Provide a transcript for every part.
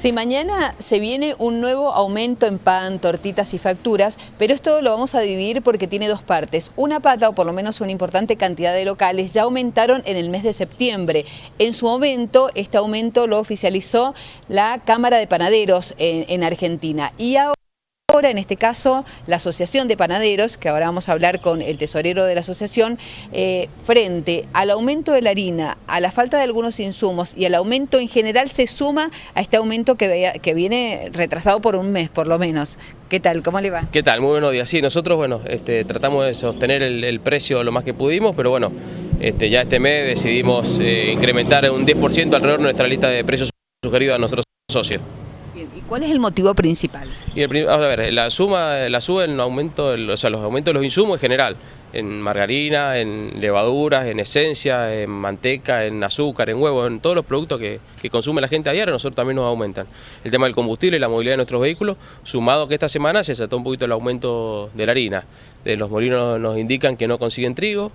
Si mañana se viene un nuevo aumento en pan, tortitas y facturas, pero esto lo vamos a dividir porque tiene dos partes. Una pata, o por lo menos una importante cantidad de locales, ya aumentaron en el mes de septiembre. En su momento, este aumento lo oficializó la Cámara de Panaderos en, en Argentina. Y ahora Ahora, en este caso, la Asociación de Panaderos, que ahora vamos a hablar con el tesorero de la asociación, eh, frente al aumento de la harina, a la falta de algunos insumos y al aumento en general, se suma a este aumento que, que viene retrasado por un mes, por lo menos. ¿Qué tal? ¿Cómo le va? ¿Qué tal? Muy buenos días. Sí, nosotros, bueno, este, tratamos de sostener el, precio lo más que pudimos, pero bueno, este, ya este mes decidimos eh, incrementar un 10% alrededor de nuestra lista de precios sugeridos a nuestros socios. ¿Y cuál es el motivo principal? El, a ver, la suma, la sube en aumento, o sea, los aumentos de los insumos en general, en margarina, en levaduras, en esencia, en manteca, en azúcar, en huevo, en todos los productos que, consume la gente a diario, nosotros también nos aumentan. El tema del combustible y la movilidad de nuestros vehículos, sumado que esta semana se saltó un poquito el aumento de la harina. De los molinos nos indican que no consiguen trigo,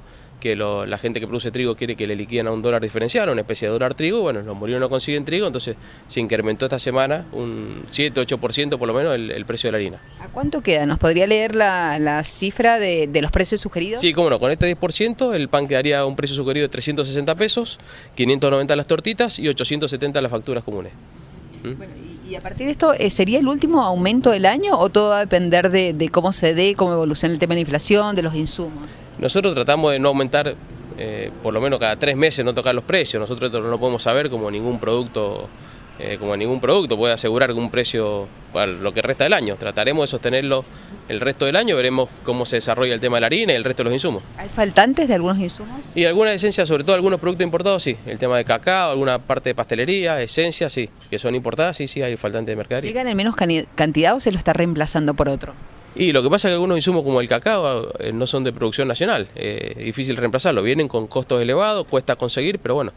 que la gente que produce trigo quiere que le liquiden a un dólar diferencial, una especie de dólar trigo, bueno, los molinos no consiguen trigo, entonces se incrementó esta semana un 7-8% por lo menos el, precio de la harina. ¿A cuánto queda? ¿Nos podría leer la, cifra de, los precios sugeridos? Sí, cómo no, con este 10% el pan quedaría a un precio sugerido de 360 pesos, 590 las tortitas y 870 las facturas comunes. ¿Mm? y, a partir de esto, eh, ¿sería el último aumento del año o todo va a depender de, de cómo se dé, cómo evoluciona el tema de la inflación, de los insumos? Nosotros tratamos de no aumentar, eh, por lo menos cada tres meses, no tocar los precios. Nosotros no podemos saber como ningún producto, eh, como ningún producto puede asegurar un precio para lo que resta del año. Trataremos de sostenerlo el resto del año, veremos cómo se desarrolla el tema de la harina y el resto de los insumos. ¿Hay faltantes de algunos insumos? Y alguna esencia, sobre todo algunos productos importados, sí. El tema de cacao, alguna parte de pastelería, esencias, sí. Que son importadas, sí, sí, hay faltantes de mercadería. ¿Llegan en menos cantidad o se lo está reemplazando por otro? Y lo que pasa es que algunos insumos como el cacao eh, no son de producción nacional, eh, difícil reemplazarlo, vienen con costos elevados, cuesta conseguir, pero bueno,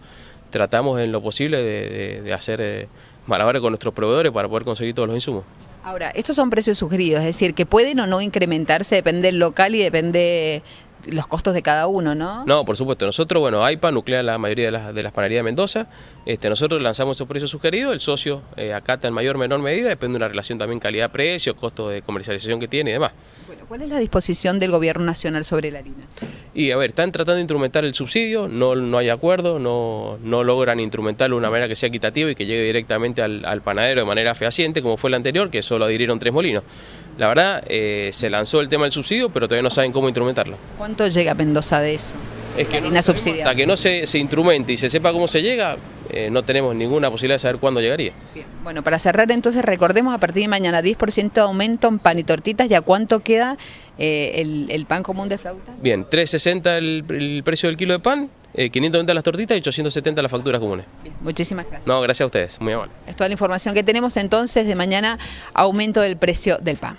tratamos en lo posible de, hacer eh, malabares con nuestros proveedores para poder conseguir todos los insumos. Ahora, estos son precios sugeridos, es decir, que pueden o no incrementarse, depende del local y depende los costos de cada uno, ¿no? No, por supuesto. Nosotros, bueno, AIPA nuclea la mayoría de las, de las panaderías de Mendoza. Este, nosotros lanzamos esos precios sugeridos, el socio eh, acata en mayor o menor medida, depende de una relación también calidad-precio, costo de comercialización que tiene y demás. Bueno, ¿cuál es la disposición del gobierno nacional sobre la harina? Y a ver, están tratando de instrumentar el subsidio, no, no hay acuerdo, no, no logran instrumentarlo de una manera que sea equitativa y que llegue directamente al, al panadero de manera fehaciente, como fue el anterior, que solo adhirieron tres molinos. La verdad, eh, se lanzó el tema del subsidio, pero todavía no saben cómo instrumentarlo. ¿Cuánto llega a Mendoza de eso? Es que no, hasta que no se, se, instrumente y se sepa cómo se llega, eh, no tenemos ninguna posibilidad de saber cuándo llegaría. Bueno, para cerrar entonces, recordemos a partir de mañana 10% de aumento en pan y tortitas, ¿ya cuánto queda eh, el, pan común de flautas? Bien, 3.60 el, el precio del kilo de pan, 590 las tortitas y 870 las facturas comunes. muchísimas gracias. No, gracias a ustedes, muy amable. Es toda la información que tenemos entonces de mañana, aumento del precio del pan.